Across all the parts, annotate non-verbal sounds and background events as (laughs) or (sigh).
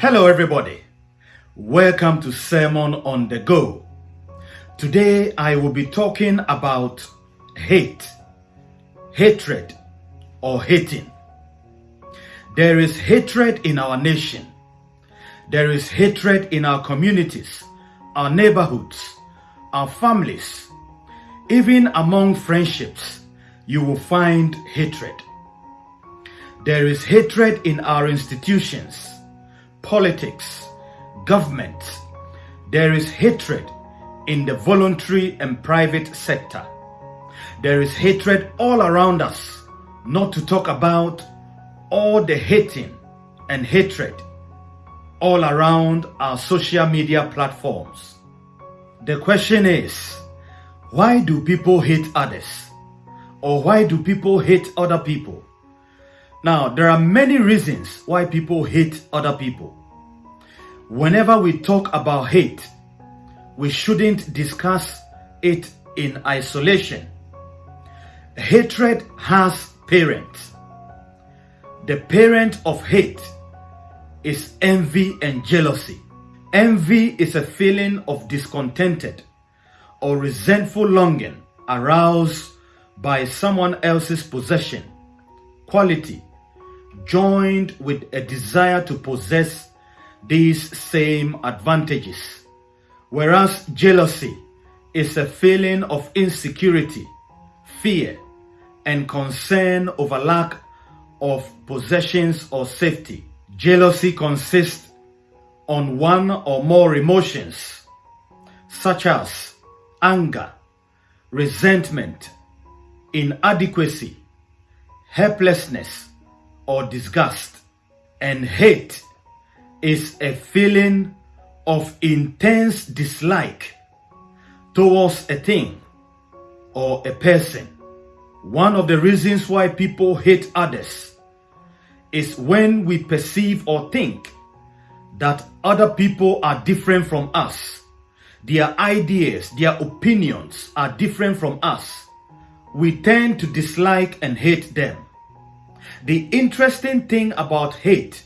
Hello, everybody. Welcome to Sermon on the Go. Today, I will be talking about hate, hatred, or hating. There is hatred in our nation. There is hatred in our communities, our neighborhoods, our families. Even among friendships, you will find hatred. There is hatred in our institutions, politics, government. There is hatred in the voluntary and private sector. There is hatred all around us, not to talk about all the hating and hatred all around our social media platforms. The question is, why do people hate others? Or why do people hate other people? Now, there are many reasons why people hate other people. Whenever we talk about hate, we shouldn't discuss it in isolation. Hatred has parents. The parent of hate is envy and jealousy. Envy is a feeling of discontented or resentful longing aroused by someone else's possession, quality, joined with a desire to possess these same advantages. Whereas jealousy is a feeling of insecurity, fear, and concern over lack of possessions or safety. Jealousy consists on one or more emotions, such as anger, resentment, inadequacy, helplessness, or disgust. And hate is a feeling of intense dislike towards a thing or a person. One of the reasons why people hate others is when we perceive or think that other people are different from us. Their ideas, their opinions are different from us. We tend to dislike and hate them. The interesting thing about hate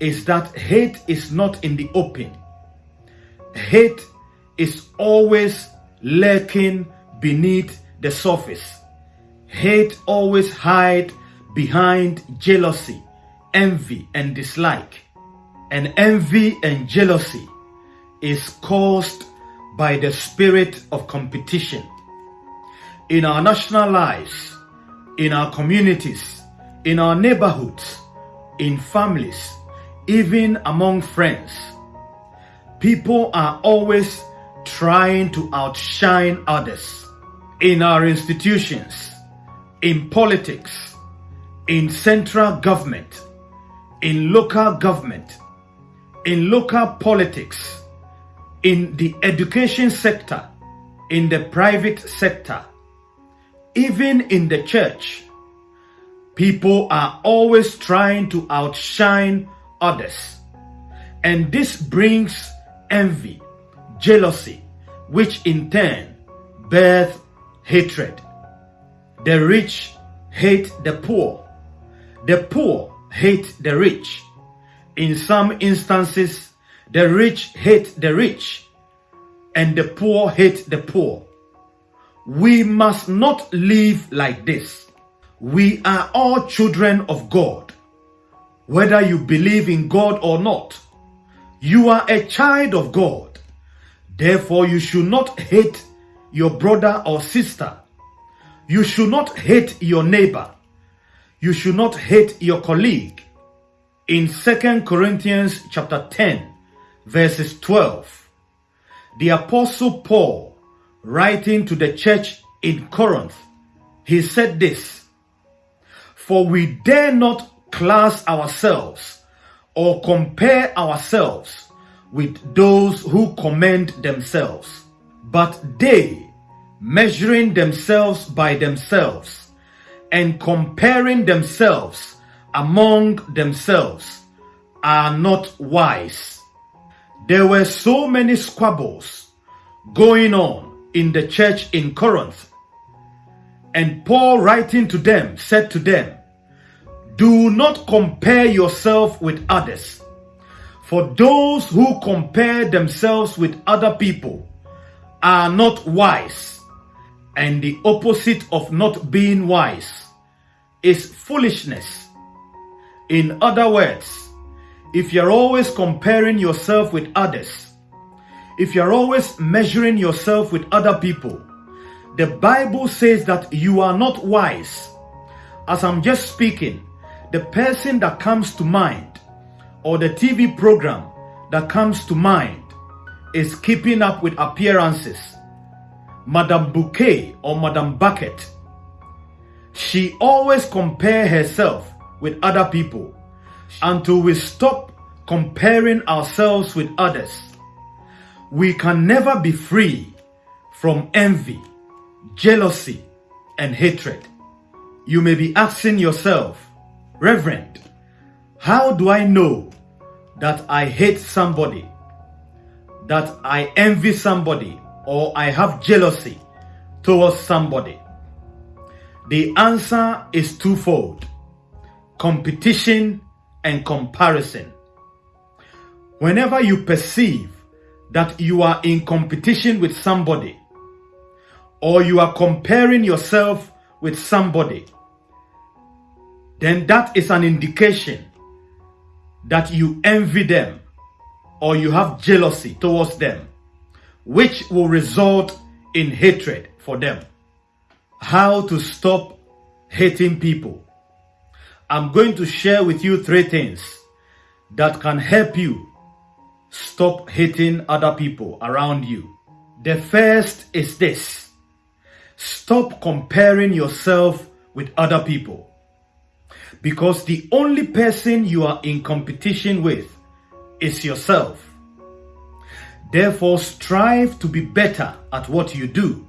is that hate is not in the open. Hate is always lurking beneath the surface. Hate always hide behind jealousy, envy, and dislike. And envy and jealousy is caused by the spirit of competition. In our national lives, in our communities, in our neighborhoods, in families, even among friends. People are always trying to outshine others in our institutions, in politics, in central government, in local government, in local politics, in the education sector, in the private sector, even in the church. People are always trying to outshine others. And this brings envy, jealousy, which in turn birth hatred. The rich hate the poor. The poor hate the rich. In some instances, the rich hate the rich and the poor hate the poor. We must not live like this. We are all children of God whether you believe in God or not. You are a child of God. Therefore, you should not hate your brother or sister. You should not hate your neighbor. You should not hate your colleague. In 2 Corinthians chapter 10, verses 12, the apostle Paul, writing to the church in Corinth, he said this, For we dare not class ourselves or compare ourselves with those who commend themselves, but they, measuring themselves by themselves and comparing themselves among themselves, are not wise. There were so many squabbles going on in the church in Corinth, and Paul writing to them said to them, do not compare yourself with others, For those who compare themselves with other people are not wise, and the opposite of not being wise is foolishness. In other words, if you're always comparing yourself with others, if you're always measuring yourself with other people, the Bible says that you are not wise. As I'm just speaking, the person that comes to mind or the TV program that comes to mind is keeping up with appearances. Madame Bouquet or Madame Bucket. She always compare herself with other people until we stop comparing ourselves with others. We can never be free from envy, jealousy, and hatred. You may be asking yourself, Reverend, how do I know that I hate somebody, that I envy somebody, or I have jealousy towards somebody? The answer is twofold competition and comparison. Whenever you perceive that you are in competition with somebody, or you are comparing yourself with somebody, then that is an indication that you envy them or you have jealousy towards them, which will result in hatred for them. How to stop hating people. I'm going to share with you three things that can help you stop hating other people around you. The first is this. Stop comparing yourself with other people because the only person you are in competition with is yourself. Therefore, strive to be better at what you do.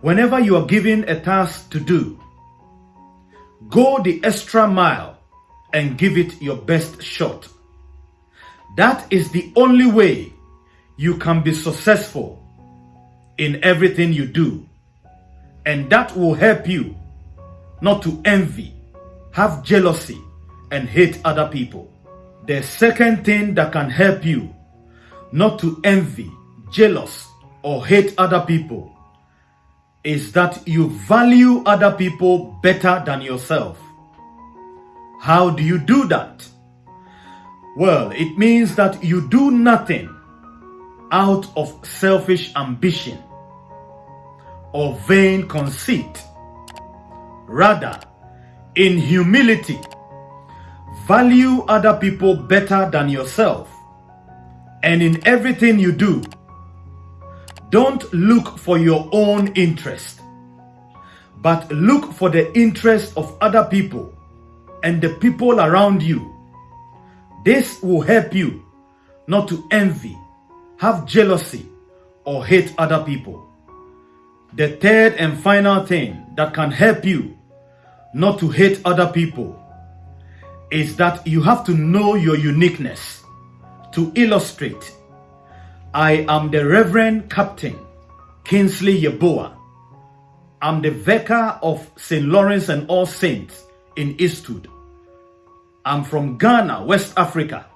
Whenever you are given a task to do, go the extra mile and give it your best shot. That is the only way you can be successful in everything you do. And that will help you not to envy have jealousy, and hate other people. The second thing that can help you not to envy, jealous, or hate other people is that you value other people better than yourself. How do you do that? Well, it means that you do nothing out of selfish ambition or vain conceit. Rather, in humility, value other people better than yourself. And in everything you do, don't look for your own interest, but look for the interest of other people and the people around you. This will help you not to envy, have jealousy, or hate other people. The third and final thing that can help you not to hate other people is that you have to know your uniqueness. To illustrate, I am the Reverend Captain Kingsley Yeboah. I'm the vicar of St. Laurence and All Saints in Eastwood. I'm from Ghana, West Africa,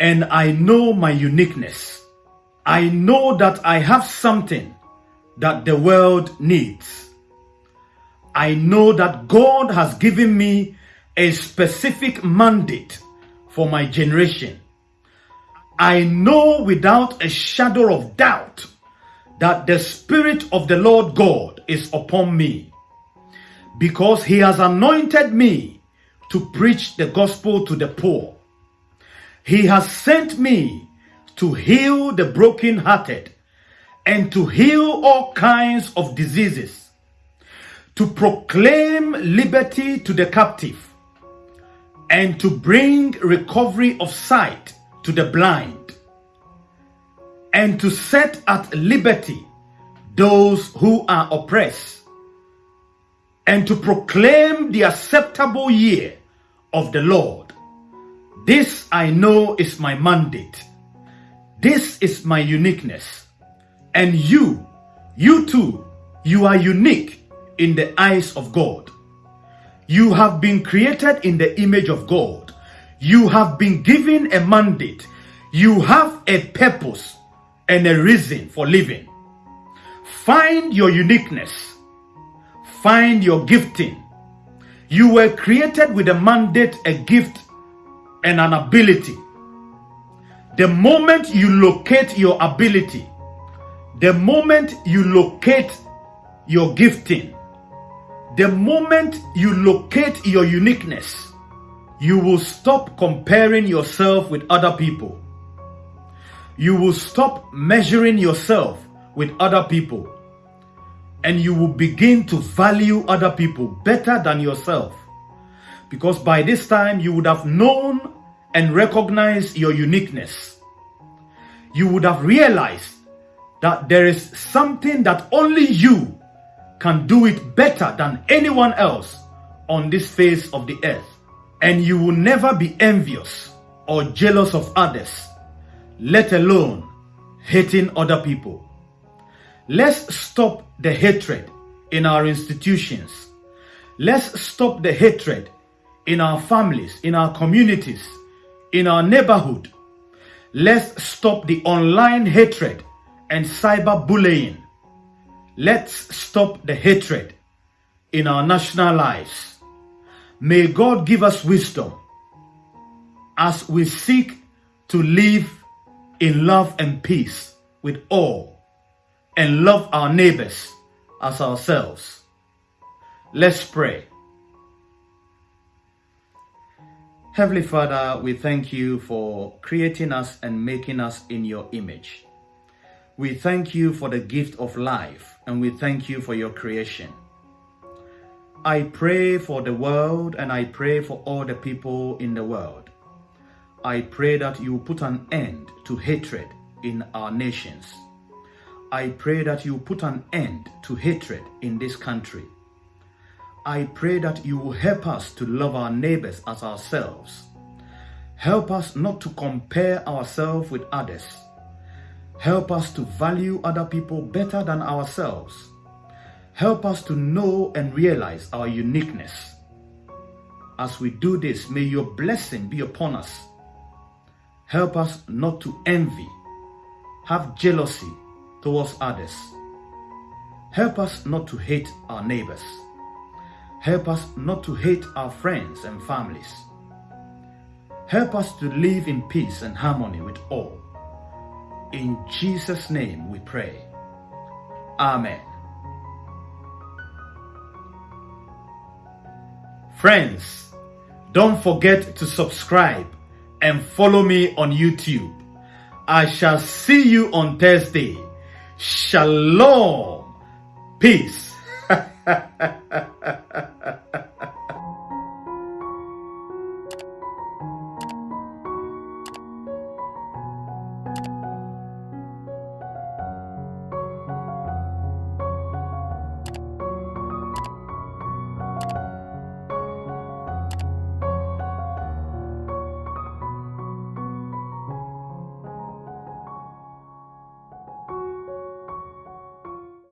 and I know my uniqueness. I know that I have something that the world needs. I know that God has given me a specific mandate for my generation. I know without a shadow of doubt that the Spirit of the Lord God is upon me because He has anointed me to preach the gospel to the poor. He has sent me to heal the brokenhearted and to heal all kinds of diseases to proclaim liberty to the captive and to bring recovery of sight to the blind and to set at liberty those who are oppressed and to proclaim the acceptable year of the Lord. This I know is my mandate. This is my uniqueness. And you, you too, you are unique in the eyes of God. You have been created in the image of God. You have been given a mandate. You have a purpose and a reason for living. Find your uniqueness. Find your gifting. You were created with a mandate, a gift, and an ability. The moment you locate your ability, the moment you locate your gifting, the moment you locate your uniqueness, you will stop comparing yourself with other people. You will stop measuring yourself with other people. And you will begin to value other people better than yourself. Because by this time, you would have known and recognized your uniqueness. You would have realized that there is something that only you can do it better than anyone else on this face of the earth and you will never be envious or jealous of others, let alone hating other people. Let's stop the hatred in our institutions. Let's stop the hatred in our families, in our communities, in our neighborhood. Let's stop the online hatred and cyberbullying. Let's stop the hatred in our national lives. May God give us wisdom as we seek to live in love and peace with all and love our neighbors as ourselves. Let's pray. Heavenly Father, we thank you for creating us and making us in your image. We thank you for the gift of life and we thank you for your creation. I pray for the world and I pray for all the people in the world. I pray that you put an end to hatred in our nations. I pray that you put an end to hatred in this country. I pray that you will help us to love our neighbors as ourselves. Help us not to compare ourselves with others. Help us to value other people better than ourselves. Help us to know and realize our uniqueness. As we do this, may your blessing be upon us. Help us not to envy, have jealousy towards others. Help us not to hate our neighbors. Help us not to hate our friends and families. Help us to live in peace and harmony with all. In Jesus' name we pray. Amen. Friends, don't forget to subscribe and follow me on YouTube. I shall see you on Thursday. Shalom. Peace. (laughs)